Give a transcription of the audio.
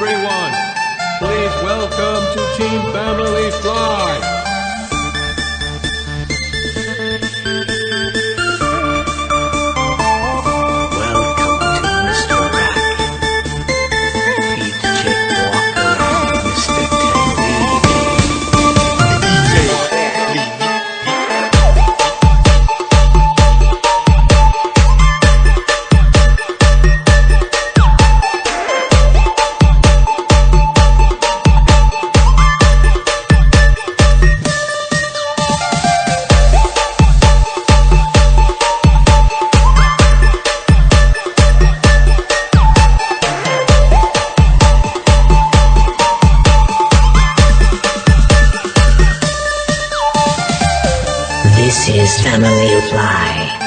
everyone. Please welcome to Team Family Fly. his family fly.